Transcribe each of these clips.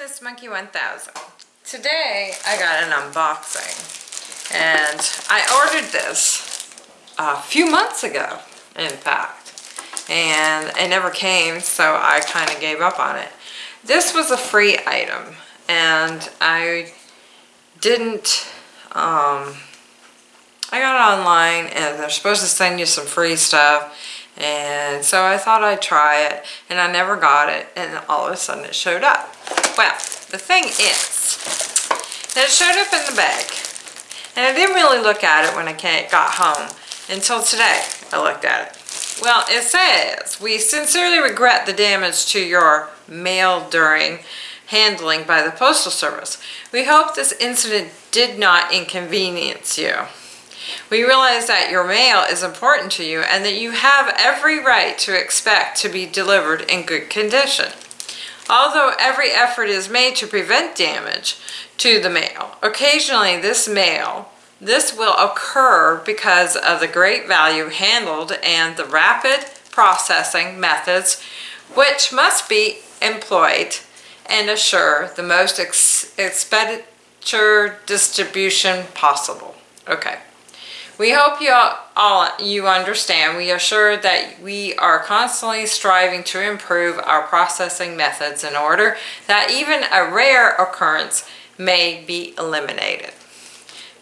this Monkey 1000. Today I got an unboxing and I ordered this a few months ago in fact and it never came so I kind of gave up on it. This was a free item and I didn't um, I got it online and they're supposed to send you some free stuff and so I thought I'd try it and I never got it and all of a sudden it showed up. Well, the thing is that it showed up in the bag and I didn't really look at it when I got home until today I looked at it. Well, it says, we sincerely regret the damage to your mail during handling by the Postal Service. We hope this incident did not inconvenience you. We realize that your mail is important to you and that you have every right to expect to be delivered in good condition. Although every effort is made to prevent damage to the mail, occasionally this mail, this will occur because of the great value handled and the rapid processing methods which must be employed and assure the most ex expenditure distribution possible. Okay. We hope you all you understand. We assure that we are constantly striving to improve our processing methods in order that even a rare occurrence may be eliminated.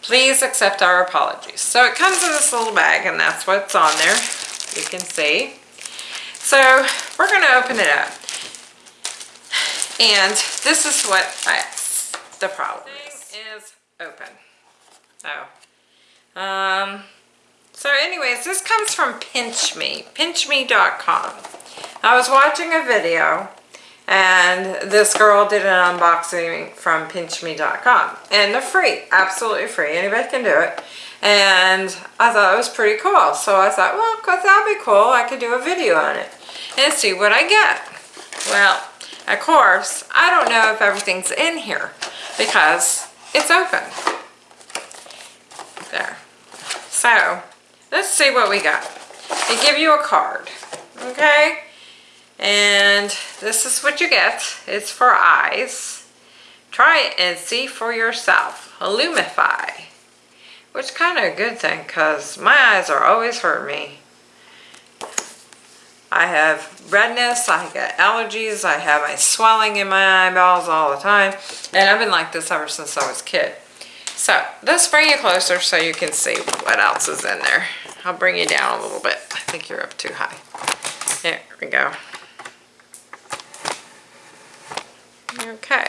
Please accept our apologies. So it comes in this little bag and that's what's on there. You can see. So we're going to open it up. And this is what I, the problem is. is open. Oh, um, so anyways, this comes from Pinch Me, pinchme.com. I was watching a video and this girl did an unboxing from pinchme.com and they're free, absolutely free. Anybody can do it. And I thought it was pretty cool. So I thought, well, that'd be cool. I could do a video on it and see what I get. Well, of course, I don't know if everything's in here because it's open. There. So, let's see what we got. They give you a card, okay? And this is what you get. It's for eyes. Try it and see for yourself. Lumify. Which is kind of a good thing because my eyes are always hurt me. I have redness, I get allergies, I have my swelling in my eyeballs all the time. And I've been like this ever since I was a kid. So let's bring you closer so you can see what else is in there. I'll bring you down a little bit. I think you're up too high. There we go. Okay.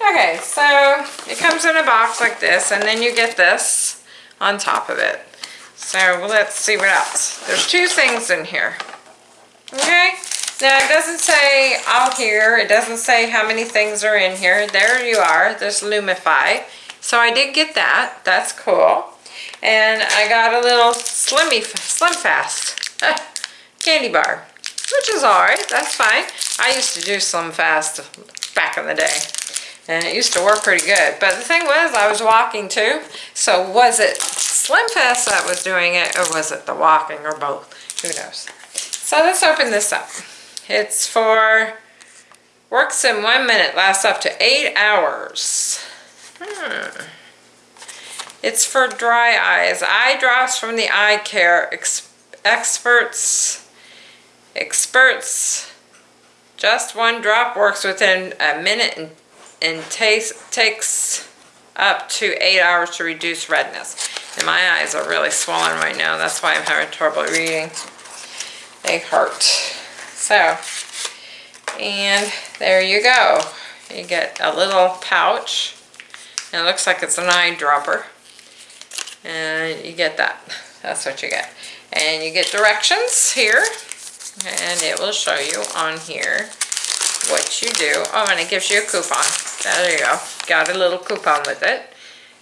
Okay, so it comes in a box like this and then you get this on top of it. So let's see what else. There's two things in here. Okay, now it doesn't say all here. It doesn't say how many things are in here. There you are. There's Lumify. So I did get that. That's cool. And I got a little Slimmy, Slim Fast candy bar, which is alright. That's fine. I used to do Slim Fast back in the day. And it used to work pretty good. But the thing was, I was walking too. So was it Slim Fast that was doing it, or was it the walking, or both? Who knows? So let's open this up. It's for, works in one minute, lasts up to eight hours. Hmm. It's for dry eyes. Eye drops from the eye care ex experts. Experts. Just one drop works within a minute and, and takes, takes up to eight hours to reduce redness. And my eyes are really swollen right now. That's why I'm having trouble reading. They hurt. So, and there you go. You get a little pouch. And it looks like it's an eyedropper. And you get that. That's what you get. And you get directions here. And it will show you on here what you do. Oh, and it gives you a coupon. There you go. Got a little coupon with it.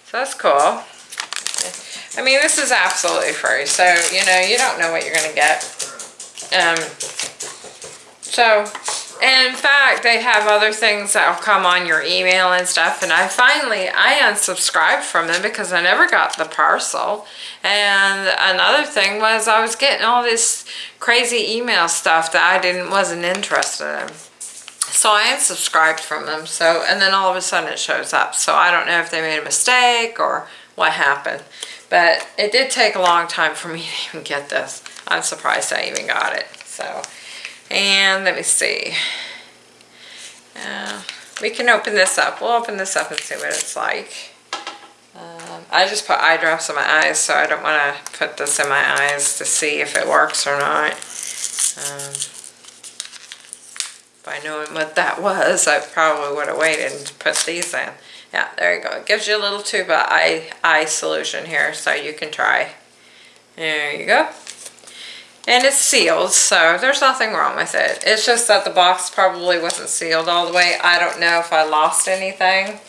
So that's cool. I mean, this is absolutely free. So, you know, you don't know what you're going to get. Um, so And in fact, they have other things that'll come on your email and stuff. And I finally, I unsubscribed from them because I never got the parcel. And another thing was I was getting all this crazy email stuff that I didn't, wasn't interested in. So I unsubscribed from them. So, and then all of a sudden it shows up. So I don't know if they made a mistake or what happened. But it did take a long time for me to even get this. I'm surprised I even got it. So, and let me see. Uh, we can open this up. We'll open this up and see what it's like. Um, I just put eye drops in my eyes, so I don't want to put this in my eyes to see if it works or not. Um, by knowing what that was, I probably would have waited and put these in. Yeah, there you go. It gives you a little tube of eye, eye solution here, so you can try. There you go. And it's sealed, so there's nothing wrong with it. It's just that the box probably wasn't sealed all the way. I don't know if I lost anything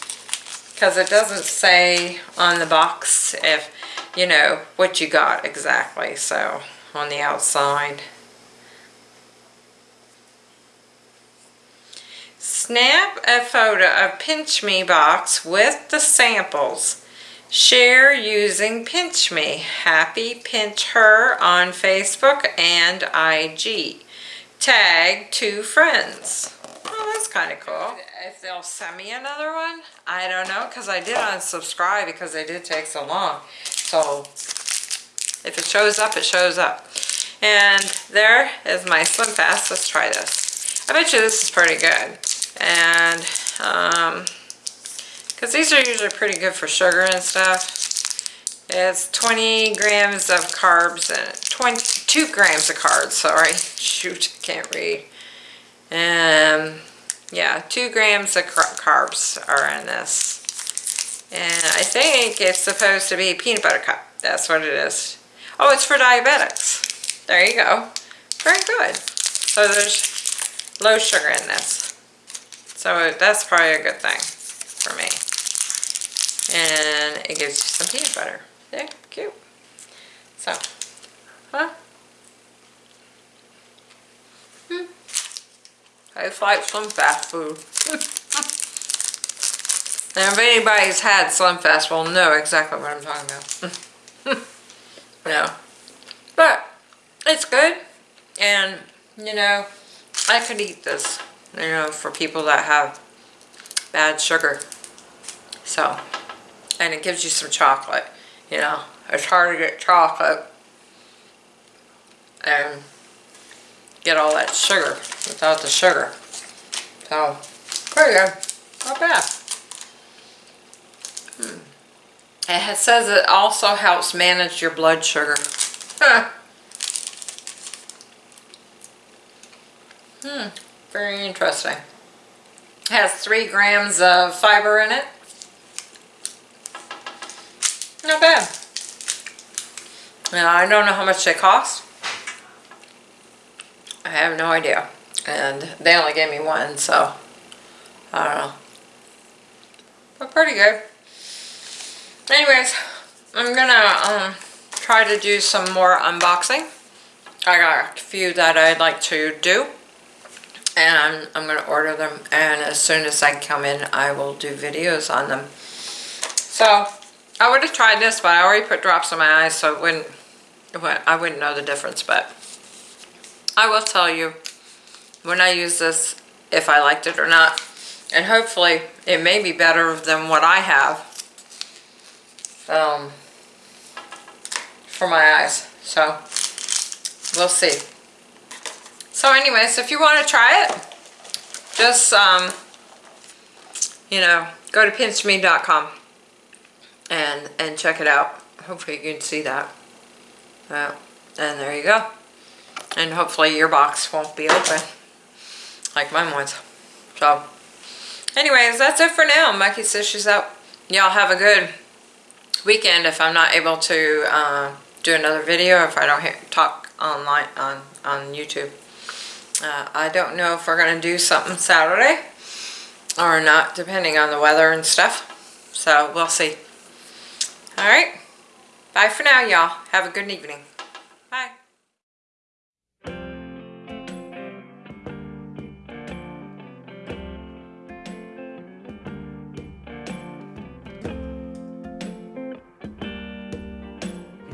because it doesn't say on the box if, you know, what you got exactly, so on the outside. Snap a photo of Pinch Me box with the samples. Share using Pinch Me. Happy Pinch Her on Facebook and IG. Tag two friends. Oh, that's kind of cool. If they'll send me another one, I don't know, because I did unsubscribe because they did take so long. So, if it shows up, it shows up. And there is my Slim Fast. Let's try this. I bet you this is pretty good. And, um, because these are usually pretty good for sugar and stuff. It's 20 grams of carbs and 22 grams of carbs, sorry. Shoot, can't read. And yeah, two grams of carbs are in this. And I think it's supposed to be peanut butter cup. That's what it is. Oh, it's for diabetics. There you go. Very good. So there's low sugar in this. So that's probably a good thing for me and it gives you some peanut butter. They're cute. So, huh? Hmm. It's like some fast food. now if anybody's had Slimfast will know exactly what I'm talking about. no. But, it's good. And, you know, I could eat this, you know, for people that have bad sugar. So, and it gives you some chocolate. You know, it's hard to get chocolate and get all that sugar without the sugar. So, pretty good. Not bad. Hmm. It says it also helps manage your blood sugar. Huh. Hmm, very interesting. It has three grams of fiber in it. Not bad. Now, I don't know how much they cost. I have no idea. And they only gave me one, so I don't know. But pretty good. Anyways, I'm gonna um, try to do some more unboxing. I got a few that I'd like to do. And I'm, I'm gonna order them. And as soon as I come in, I will do videos on them. So, I would have tried this, but I already put drops in my eyes, so it wouldn't, I wouldn't know the difference. But I will tell you when I use this if I liked it or not. And hopefully it may be better than what I have um, for my eyes. So we'll see. So anyways, if you want to try it, just, um, you know, go to pinchme.com and and check it out. Hopefully you can see that. Uh, and there you go. And hopefully your box won't be open like mine was. So, anyways, that's it for now. Mikey says she's out. Y'all have a good weekend if I'm not able to uh, do another video if I don't hear, talk online on, on YouTube. Uh, I don't know if we're going to do something Saturday or not, depending on the weather and stuff. So, we'll see. Alright. Bye for now, y'all. Have a good evening.